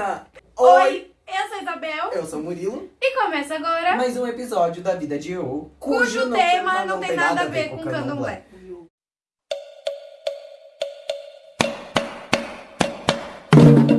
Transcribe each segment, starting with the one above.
Oi, eu sou a Isabel. Eu sou o Murilo, e começa agora, mais um episódio da Vida de Eu, cujo tema não tem nada a ver com candomblé. Gente,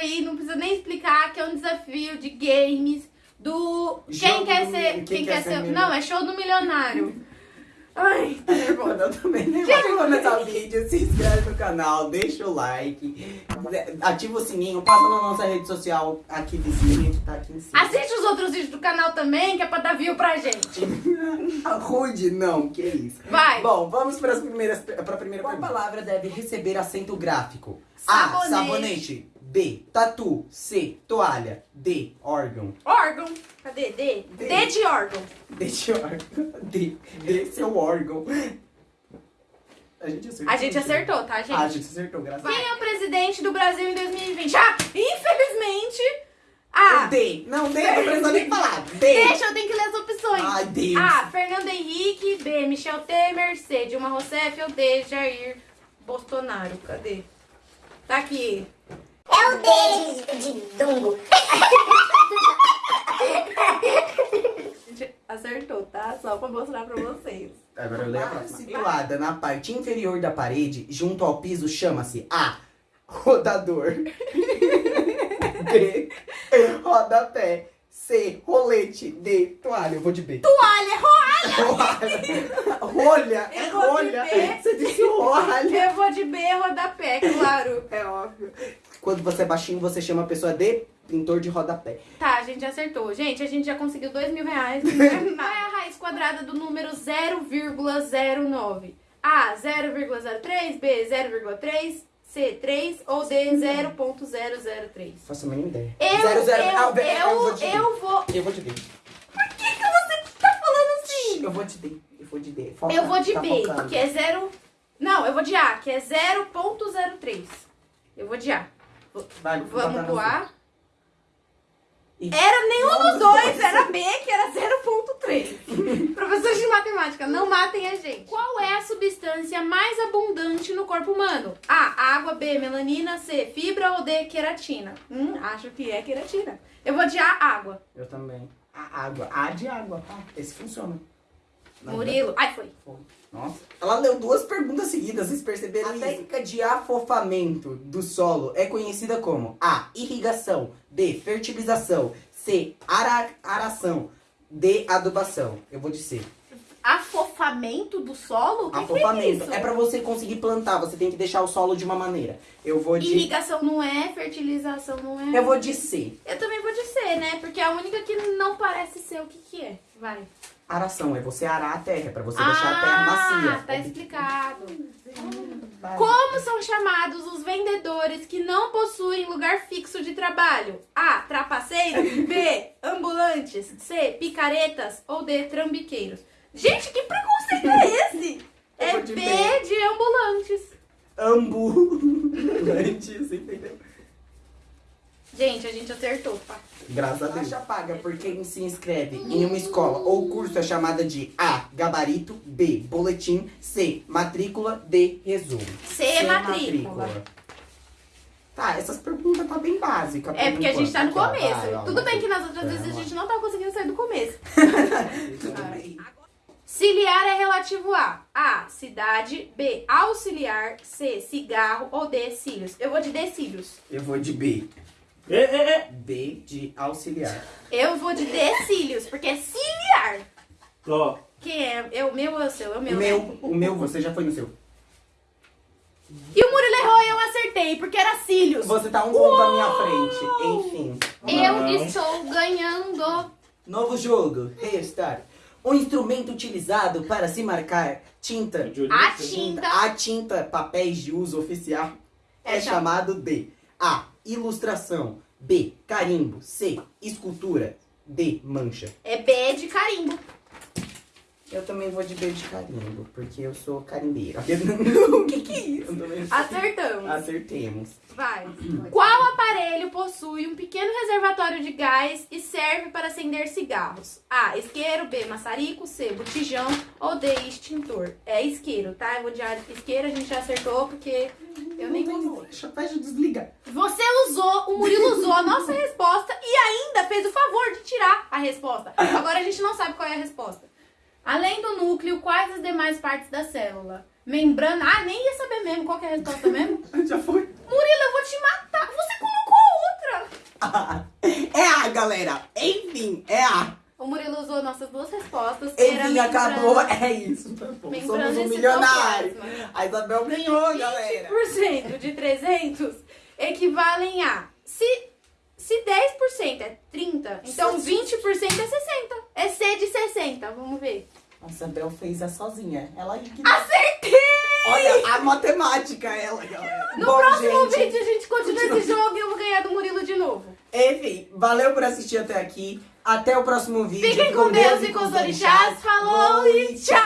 aí, não precisa nem explicar, que é um desafio de games do quem quer do- ser, quem quem, quer quer ser milionário. não, é show do milionário. Ai, tá nervosa. Eu também nem vai começar o vídeo, se inscreve no canal, deixa o like, ativa o sininho, passa na nossa rede social aqui vizinha que tá aqui em cima. Assiste os outros vídeos do canal também, que é pra dar view pra gente. Rude, não, que isso. Vai. Bom, vamos para as primeiras, para a primeira Qual palavra deve receber acento gráfico? A. Sabonete. B. Tatu. C. Toalha. D. Órgão. Órgão. Cadê? D? D. D de órgão. D de órgão. D. D. Seu órgão. A gente acertou. A gente acertou, tá, gente? Ah, a gente acertou, graças a Quem é o presidente do Brasil em 2020? Ah, infelizmente... Ah, D. Não, D, não precisa nem falar. D. deixa, eu tenho que ler as opções. Ai, Deus. A. Fernando Henrique. B. Michel Temer. C. Dilma Rousseff. Ou D. Jair Bolsonaro. Cadê? Tá aqui. É o D de, de Dumbo. A gente acertou, tá? Só pra mostrar pra vocês. Agora eu leio a próxima. Situada na parte inferior da parede, junto ao piso, chama-se A. Rodador. B. Rodapé. C. Rolete. D. Toalha. Eu vou de B. Toalha, roalha! Rolha. É Eu vou de rolha. B. Você disse rolha. Eu vou de B, rodapé, claro. É óbvio. Quando você é baixinho, você chama a pessoa de pintor de rodapé. Tá, a gente acertou. Gente, a gente já conseguiu dois mil reais. Qual é a raiz quadrada do número 0,09? A, 0,03, B, 0,3, C, 3 ou D, 0,003? Faço a mínima ideia. Eu, Zero, zero. eu, Ah, B, eu, vou de D. eu vou... Eu vou de D. Por que, que você tá falando assim? Eu vou de D. Eu vou de D. Foca, Eu vou de tá B, focando. que é 0... Não, eu vou de A, que é 0,03. Eu vou de A. Vai, Vamos. Ih. Era nenhum dos dois, era B, que era 0.3. Professores de matemática, não matem a gente. Qual é a substância mais abundante no corpo humano? A, água, B, melanina, C, fibra ou D, queratina? Hum, acho que é queratina. Eu vou de A, água. Eu também. A água. A de água, tá? Esse funciona. Murilo. Ai, foi. Nossa. Ela leu duas perguntas seguidas, vocês perceberam A isso? técnica de afofamento do solo é conhecida como A. Irrigação. B. Fertilização. C. Ara aração. D. Adubação. Eu vou de C. Afofamento do solo? Que, que é Afofamento. É pra você conseguir plantar, você tem que deixar o solo de uma maneira. Eu vou de... Irrigação não é, fertilização não é. Eu vou de C. Eu também vou de C, né? Porque é a única que não parece ser o que que é. Vai. Aração é você arar a terra, pra você deixar a terra macia. tá explicado. Como são chamados os vendedores que não possuem lugar fixo de trabalho? A. Trapaceiros. B. Ambulantes. C. Picaretas. Ou D. Trambiqueiros. Gente, que preconceito é esse? É B. de ambulantes. Ambulantes, entendeu? Gente, a gente acertou, tá? Graças a Deus. Taxa paga por quem se inscreve em uma escola ou curso é chamada de A. Gabarito. B. Boletim. C. Matrícula. D. Resumo. C é matrícula. Tá, essas perguntas tá bem básicas. É porque a gente tá no começo. Tudo bem que nas outras vezes a gente não tá conseguindo sair do começo. Tudo bem. Ciliar é relativo a A. Cidade. B. Auxiliar. C. Cigarro. Ou D. Cílios. Eu vou de D. Cílios. Eu vou de B. É, é, é. B de auxiliar. Eu vou de D. Cílios, porque é ciliar. Ó, Quem é? É o meu ou é o seu? É o O meu. meu, né? o meu, você já foi no seu. E o Murilo errou e eu acertei, porque era cílios. Você tá um ponto à minha frente. Enfim. Eu Não. estou ganhando. Novo jogo. Restart. Um instrumento utilizado para se marcar tinta. A tinta. A tinta, papéis de uso oficial, é, É chamado de A. Ilustração. B. Carimbo. C. Escultura. D. Mancha. É B de carimbo. Eu também vou de B de carimbo, porque eu sou carimbeira. o que que é isso? Acertamos. Acertemos. Vai. Qual aparelho possui um pequeno reservatório de gás e serve para acender cigarros? A. Isqueiro. B. Maçarico. C. Botijão. Ou D. Extintor. É isqueiro, tá? Eu vou de isqueiro, a gente já acertou porque eu nem vou. Deixa desligar. Você usou, o Murilo usou a nossa resposta e ainda fez o favor de tirar a resposta. Agora a gente não sabe qual é a resposta. Além do núcleo, quais as demais partes da célula? Membrana. Ah, nem ia saber mesmo qual é a resposta mesmo. Já foi. Murilo, eu vou te matar. Você colocou outra. É A, galera. Enfim, é A. O Murilo usou nossas duas respostas. Enfim, acabou. É isso. Tá bom. membrana Somos um e milionário. A Isabel ganhou, galera. 20% de 300 equivalem a. Se, se 10% é 30, então 20% é 60. É C de 60. Vamos ver. A Isabel fez a sozinha. Ela que... Acertei! Olha, a matemática, ela, galera. No Bom, próximo gente, vídeo a gente continua esse jogo e eu vou ganhar do Murilo de novo. Enfim, valeu por assistir até aqui. Até o próximo vídeo. Fiquem com Deus e com os orixás. Falou e tchau!